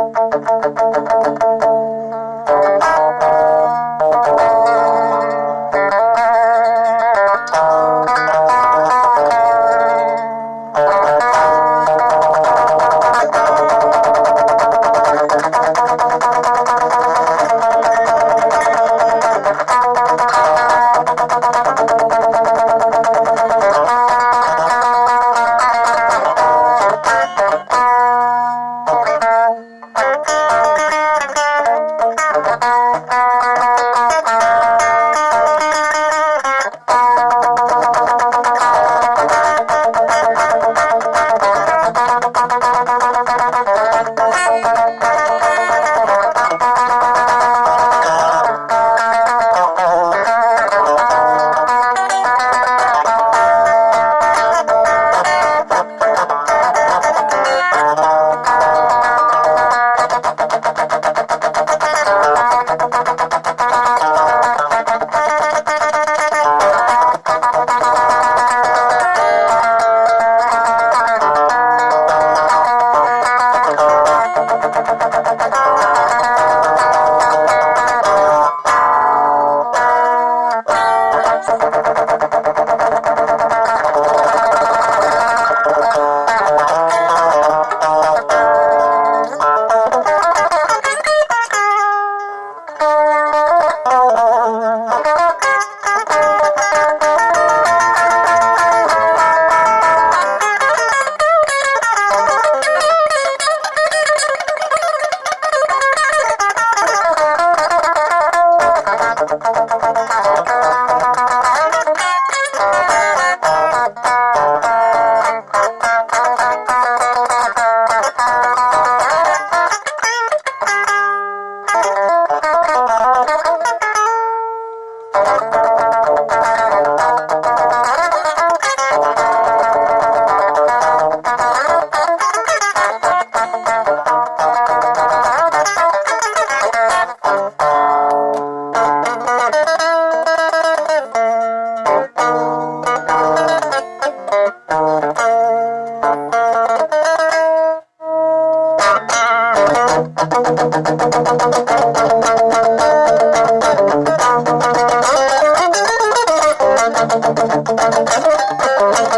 Thank you.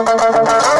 ¡Gracias!